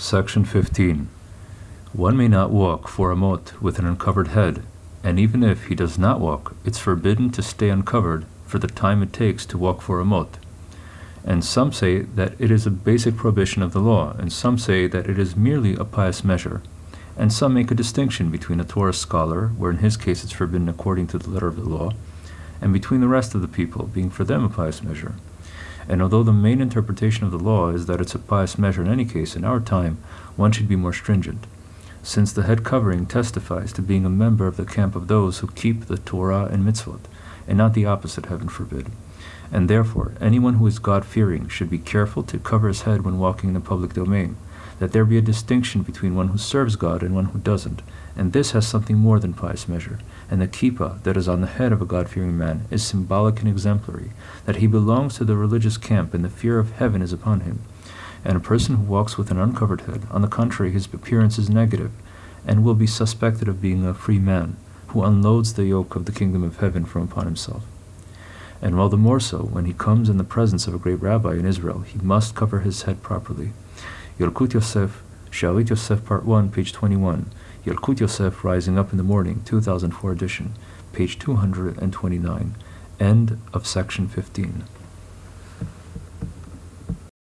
Section 15. One may not walk four amot with an uncovered head, and even if he does not walk, it's forbidden to stay uncovered for the time it takes to walk four amot. And some say that it is a basic prohibition of the law, and some say that it is merely a pious measure. And some make a distinction between a Torah scholar, where in his case it's forbidden according to the letter of the law, and between the rest of the people, being for them a pious measure. And although the main interpretation of the law is that it's a pious measure in any case, in our time one should be more stringent, since the head covering testifies to being a member of the camp of those who keep the Torah and mitzvot, and not the opposite, heaven forbid. And therefore, anyone who is God fearing should be careful to cover his head when walking in the public domain, that there be a distinction between one who serves God and one who doesn't, and this has something more than pious measure. And the kippah that is on the head of a God fearing man is symbolic and exemplary, that he belongs to the religious camp and the fear of heaven is upon him. And a person who walks with an uncovered head, on the contrary, his appearance is negative, and will be suspected of being a free man, who unloads the yoke of the kingdom of heaven from upon himself. And all the more so when he comes in the presence of a great rabbi in Israel, he must cover his head properly. Yalkut Yosef, She'erit Yosef, Part 1, page 21. Yalkut Yosef, Rising Up in the Morning, 2004 edition, page 229. End of section 15.